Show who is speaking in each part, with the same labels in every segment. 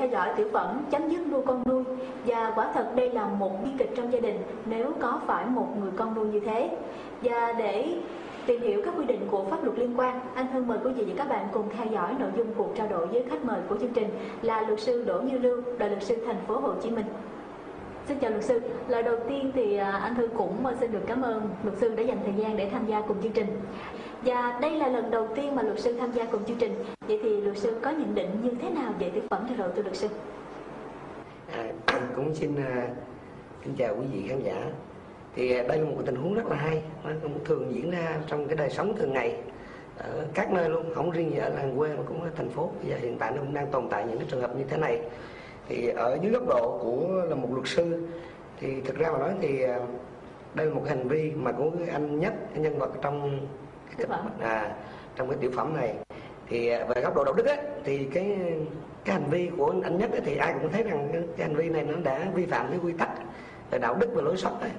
Speaker 1: theo dõi tiểu phẩm chấm dứt nuôi con nuôi và quả thật đây là một bi kịch trong gia đình nếu có phải một người con nuôi như thế. Và để tìm hiểu các quy định của pháp luật liên quan, anh thân mời quý vị và các bạn cùng theo dõi nội dung cuộc trao đổi với khách mời của chương trình là luật sư Đỗ Như Lưu, đoàn luật sư thành phố Hồ Chí Minh. Xin chào luật sư. Lời đầu tiên thì à, anh Thư cũng à, xin được cảm ơn luật sư đã dành thời gian để tham gia cùng chương trình. Và đây là lần đầu tiên mà luật sư tham gia cùng chương trình. Vậy thì luật sư có nhận định như thế nào về tiểu phẩm vừa rồi thưa luật sư?
Speaker 2: À, cũng xin à, uh, xin chào quý vị khán giả. Thì đây là một tình huống rất là hay, nó cũng thường diễn ra trong cái đời sống thường ngày ở các nơi luôn, không riêng gì ở làng quê mà cũng ở thành phố. Bây giờ hiện tại nó cũng đang tồn tại những cái trường hợp như thế này. Thì ở dưới góc độ của là một luật sư thì thực ra mà nói thì đây là một hành vi mà của anh nhất cái nhân vật trong
Speaker 1: Tiểu phẩm.
Speaker 2: à, trong cái tiểu phẩm này thì à, về góc độ đạo đức á, thì cái cái hành vi của anh nhất á, thì ai cũng thấy rằng cái, cái hành vi này nó đã vi phạm cái quy tắc về đạo đức và lối sống ấy.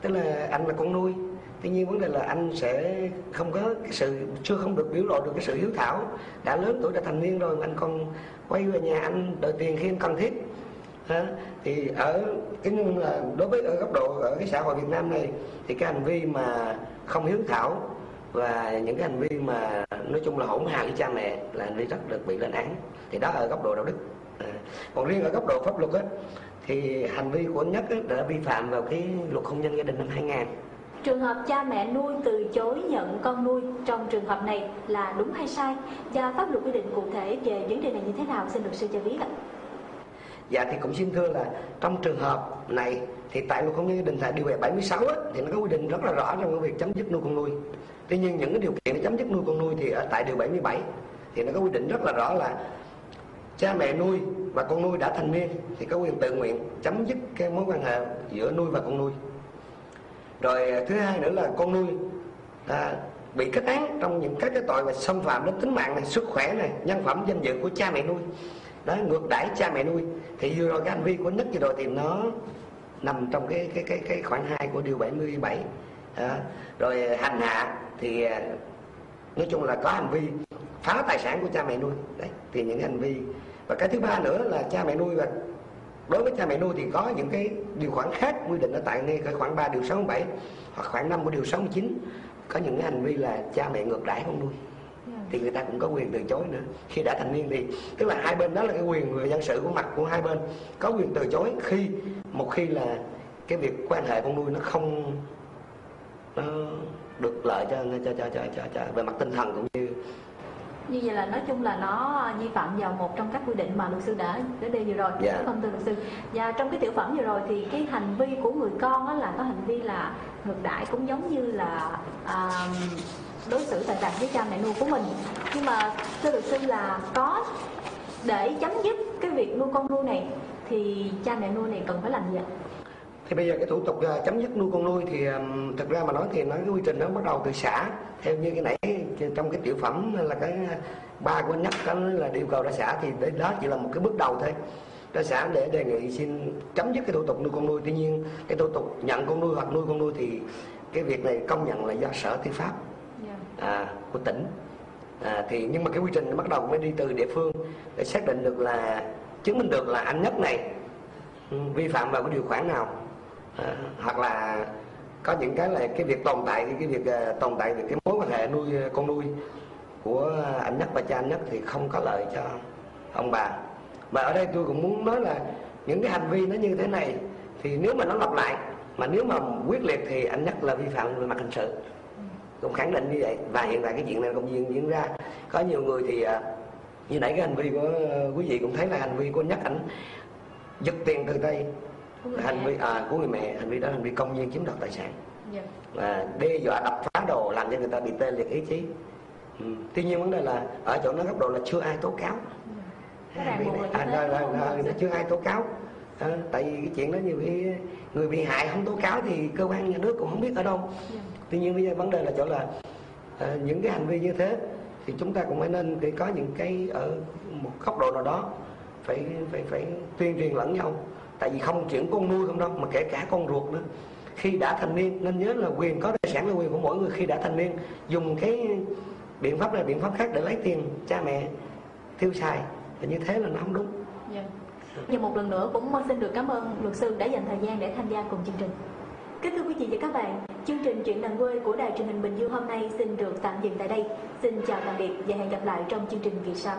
Speaker 2: tức là anh là con nuôi tuy nhiên vấn đề là anh sẽ không có cái sự chưa không được biểu lộ được cái sự hiếu thảo. Đã lớn tuổi đã thành niên rồi anh còn quay về nhà anh đòi tiền khi anh cần thiết. Ha? thì ở cái nhưng là đối với ở góc độ ở cái xã hội Việt Nam này thì cái hành vi mà không hiếu thảo và những cái hành vi mà nói chung là hỗn hào với cha mẹ là hành vi rất được bị lên án. Thì đó ở góc độ đạo đức. À. còn riêng ở góc độ pháp luật á thì hành vi của nhất á, đã vi phạm vào cái luật hôn nhân gia đình năm 2000
Speaker 1: Trường hợp cha mẹ nuôi từ chối nhận con nuôi trong trường hợp này là đúng hay sai? Và pháp luật quy định cụ thể về vấn đề này như thế nào? Xin luật sư cho biết ạ.
Speaker 2: Dạ thì cũng xin thưa là trong trường hợp này thì tại luật hôn nhân gia đình tại điều 76 á, thì nó có quy định rất là rõ trong cái việc chấm dứt nuôi con nuôi. Tuy nhiên những cái điều kiện để chấm dứt nuôi con nuôi thì ở tại điều 77 thì nó có quy định rất là rõ là cha mẹ nuôi và con nuôi đã thành niên thì có quyền tự nguyện chấm dứt cái mối quan hệ giữa nuôi và con nuôi. Rồi à, thứ hai nữa là con nuôi. À, bị kết án trong những các cái tội về xâm phạm đến tính mạng này, sức khỏe này, nhân phẩm danh dự của cha mẹ nuôi. Đó ngược đãi cha mẹ nuôi. Thì vừa rồi cái hành vi của nhất vừa rồi thì nó nằm trong cái cái cái cái khoản 2 của điều 77 à, rồi hành hạ thì à, nói chung là có hành vi phá tài sản của cha mẹ nuôi. Đấy thì những hành vi. Và cái thứ ba nữa là cha mẹ nuôi và đối với cha mẹ nuôi thì có những cái điều khoản khác quy định ở tại ngay cái khoảng 3 điều 67 hoặc khoảng 5 của điều 69 có những cái hành vi là cha mẹ ngược đãi con nuôi. Thì người ta cũng có quyền từ chối nữa. Khi đã thành niên thì tức là hai bên đó là cái quyền về dân sự của mặt của hai bên. Có quyền từ chối khi một khi là cái việc quan hệ con nuôi nó không nó được lợi cho cho cho cho cho, cho về mặt tinh thần cũng như
Speaker 1: như vậy là nói chung là nó vi phạm vào một trong các quy định mà luật sư đã đã đề vừa rồi
Speaker 2: Dạ.
Speaker 1: không thưa luật sư và trong cái tiểu phẩm vừa rồi thì cái hành vi của người con đó là có hành vi là ngược đãi cũng giống như là à, đối xử tàn tàn với cha mẹ nuôi của mình nhưng mà thưa luật sư là có để chấm dứt cái việc nuôi con nuôi này thì cha mẹ nuôi này cần phải làm gì ạ?
Speaker 2: Thì bây giờ cái thủ tục à, chấm dứt nuôi con nuôi thì thực ra mà nói thì nó cái quy trình nó bắt đầu từ xã. Theo như cái nãy trong cái tiểu phẩm là cái ba của anh nhất đó là yêu cầu ra xã thì đấy đó chỉ là một cái bước đầu thôi. Ra xã để đề nghị xin chấm dứt cái thủ tục nuôi con nuôi. Tuy nhiên cái thủ tục nhận con nuôi hoặc nuôi con nuôi thì cái việc này công nhận là do sở tư pháp à, của tỉnh. À, thì nhưng mà cái quy trình nó bắt đầu mới đi từ địa phương để xác định được là chứng minh được là anh nhất này ừ, vi phạm vào cái điều khoản nào à, hoặc là có những cái là cái việc tồn tại cái việc uh, tồn tại về cái mối quan hệ nuôi ờ, con nuôi của anh nhất và cha anh nhất thì không có lợi cho ông bà. Và ở đây tôi cũng muốn nói là những cái hành vi nó như thế này thì nếu mà nó lặp lại mà nếu mà quyết liệt thì anh nhất là vi phạm về mặt hình sự. Cũng khẳng định như vậy. Và hiện tại cái chuyện này cũng diễn diễn ra. Có nhiều người thì như nãy cái hành vi của quý vị cũng thấy là hành vi của anh nhất ảnh giật tiền từ tay hành vi à, của người mẹ hành vi đó hành vi công nhiên chiếm đoạt tài sản
Speaker 1: Dạ.
Speaker 2: và đe dọa đập phá đồ làm cho người ta bị tê liệt ý chí ừ. tuy nhiên vấn đề là ở chỗ nó góc độ là chưa ai tố cáo
Speaker 1: là như
Speaker 2: à,
Speaker 1: thế,
Speaker 2: là, là,
Speaker 1: đúng không?
Speaker 2: là, là chưa ai tố cáo à, tại vì cái chuyện đó nhiều khi người bị hại không tố cáo thì cơ quan nhà nước cũng không biết ở đâu
Speaker 1: Dạ.
Speaker 2: tuy nhiên bây giờ vấn đề là chỗ là à, những cái hành vi như thế thì chúng ta cũng phải nên để có những cái ở một góc độ nào đó phải phải phải tuyên truyền lẫn nhau tại vì không chuyển con nuôi không đâu mà kể cả con ruột nữa khi đã thành niên nên nhớ là quyền có tài sản là quyền của mỗi người khi đã thành niên dùng cái biện pháp này biện pháp khác để lấy tiền cha mẹ tiêu xài thì như thế là nó không đúng
Speaker 1: yeah. và một lần nữa cũng xin được cảm ơn luật sư đã dành thời gian để tham gia cùng chương trình. Kính thưa quý vị và các bạn, chương trình Chuyện làng quê của Đài truyền hình Bình Dương hôm nay xin được tạm dừng tại đây. Xin chào tạm biệt và hẹn gặp lại trong chương trình kỳ sau.